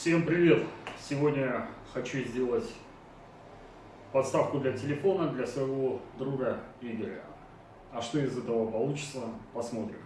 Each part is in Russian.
Всем привет! Сегодня хочу сделать подставку для телефона для своего друга Игоря. А что из этого получится, посмотрим.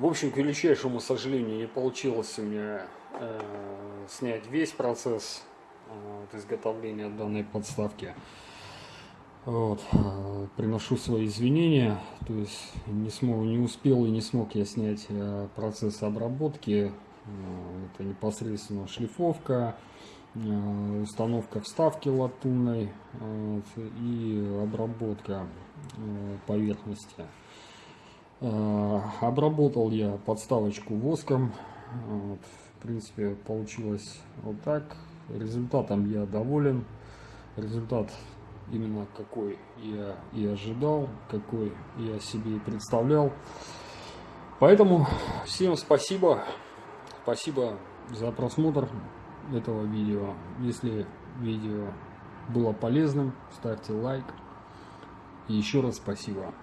В общем, к величайшему сожалению, не получилось у меня э, снять весь процесс э, вот, изготовления данной подставки. Вот, э, приношу свои извинения, то есть не смог, не успел и не смог я снять э, процесс обработки. Э, это непосредственно шлифовка, э, установка вставки латунной э, и обработка э, поверхности. Э, обработал я подставочку воском. Вот. В принципе, получилось вот так. Результатом я доволен. Результат именно какой я и ожидал, какой я себе и представлял. Поэтому всем спасибо. Спасибо за просмотр этого видео. Если видео было полезным, ставьте лайк. И еще раз спасибо.